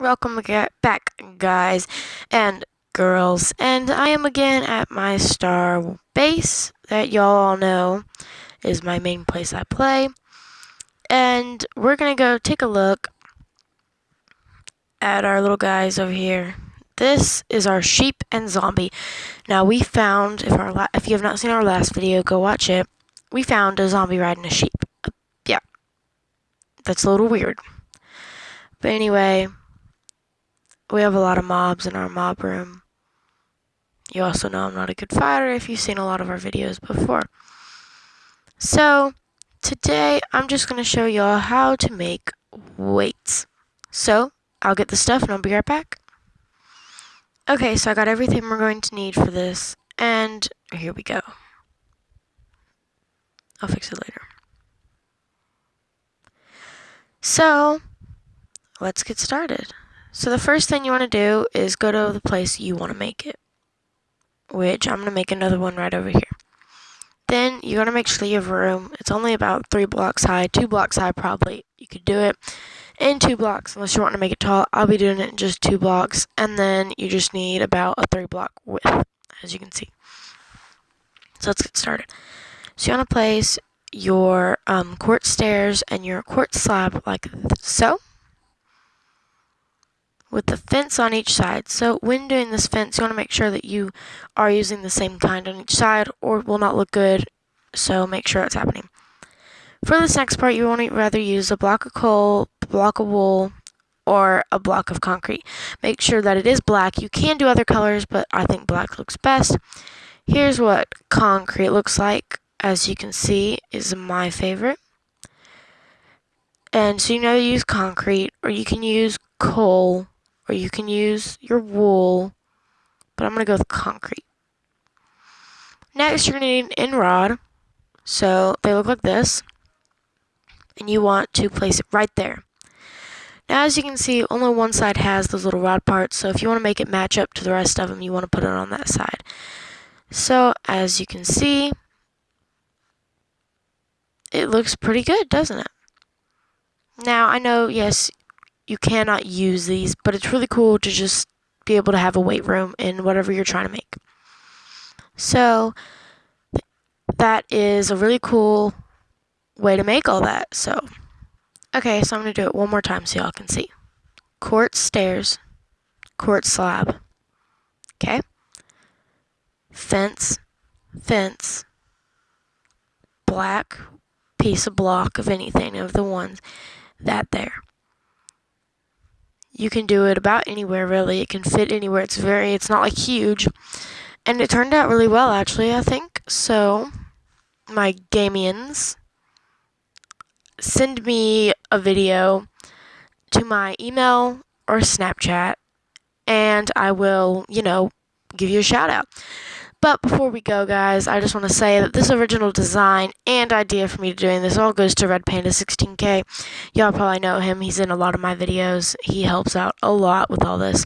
welcome back guys and girls and I am again at my star base that y'all all know is my main place I play. And we're gonna go take a look at our little guys over here. This is our sheep and zombie. Now we found if our if you have not seen our last video go watch it. We found a zombie riding a sheep. Uh, yeah. That's a little weird. But anyway we have a lot of mobs in our mob room. You also know I'm not a good fighter if you've seen a lot of our videos before. So, today I'm just going to show y'all how to make weights. So, I'll get the stuff and I'll be right back. Okay, so I got everything we're going to need for this, and here we go. I'll fix it later. So, let's get started. So the first thing you want to do is go to the place you want to make it, which I'm going to make another one right over here. Then you're going to make sure you have room. It's only about three blocks high, two blocks high probably. You could do it in two blocks unless you want to make it tall. I'll be doing it in just two blocks, and then you just need about a three block width, as you can see. So let's get started. So you want to place your um, quartz stairs and your quartz slab like so with the fence on each side. So when doing this fence, you want to make sure that you are using the same kind on each side or it will not look good. So make sure it's happening. For this next part, you want to rather use a block of coal, block of wool, or a block of concrete. Make sure that it is black. You can do other colors, but I think black looks best. Here's what concrete looks like. As you can see, is my favorite. And so you know you use concrete, or you can use coal, or you can use your wool, but I'm going to go with concrete. Next, you're going to need an end rod. So they look like this. And you want to place it right there. Now, as you can see, only one side has those little rod parts. So if you want to make it match up to the rest of them, you want to put it on that side. So as you can see, it looks pretty good, doesn't it? Now, I know, yes, you cannot use these, but it's really cool to just be able to have a weight room in whatever you're trying to make. So that is a really cool way to make all that. So, okay, so I'm going to do it one more time so y'all can see. Quartz stairs, quartz slab, okay? Fence, fence, black piece of block of anything of the ones, that there you can do it about anywhere really. It can fit anywhere. It's very, it's not like huge. And it turned out really well actually, I think. So, my Gamians, send me a video to my email or Snapchat and I will, you know, give you a shout out. But before we go, guys, I just want to say that this original design and idea for me doing this all goes to Red Panda 16K. Y'all probably know him. He's in a lot of my videos. He helps out a lot with all this.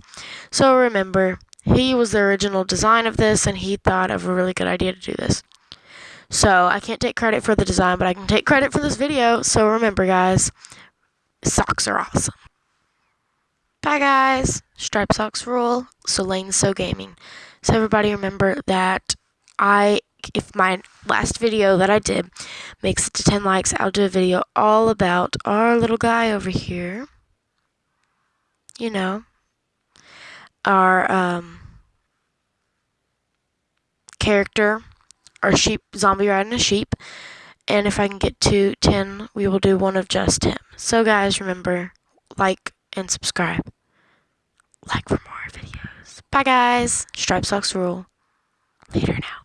So remember, he was the original design of this, and he thought of a really good idea to do this. So I can't take credit for the design, but I can take credit for this video. So remember, guys, socks are awesome. Bye, guys. Stripe socks rule. So Lane So Gaming. So everybody remember that I, if my last video that I did makes it to 10 likes, I'll do a video all about our little guy over here. You know, our um, character, our sheep, zombie riding a sheep. And if I can get to 10, we will do one of just him. So guys, remember, like and subscribe. Like for more. Bye, guys. Stripe socks rule. Later now.